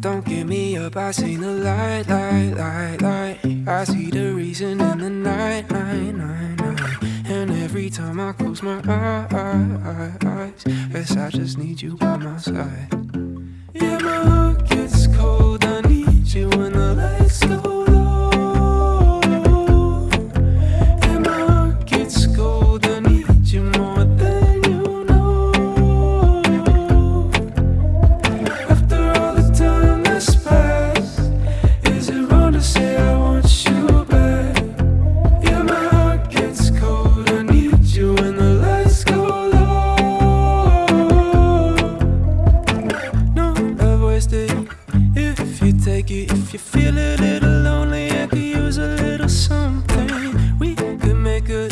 Don't give me up. I seen the light, light, light, light. I see the reason in the night, night, night, night. And every time I close my eyes, guess I just need you by my side. Yeah, my you take it. If you feel a little lonely, I could use a little something. We could make a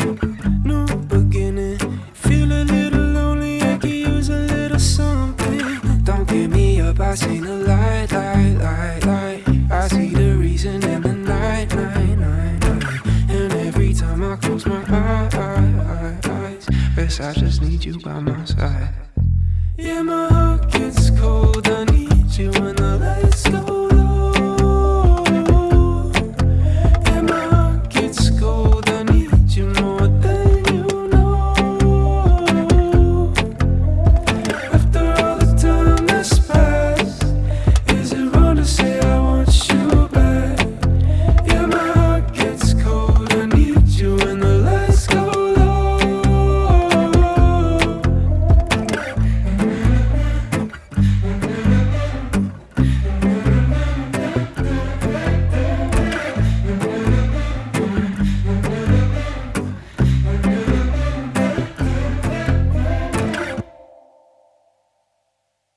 new beginning. Feel a little lonely, I could use a little something. Don't give me up, I seen the light, light, light, light. I see the reason in the night, night, night, night. And every time I close my eyes, guess I just need you by my side. Yeah, my heart gets cold. I need you when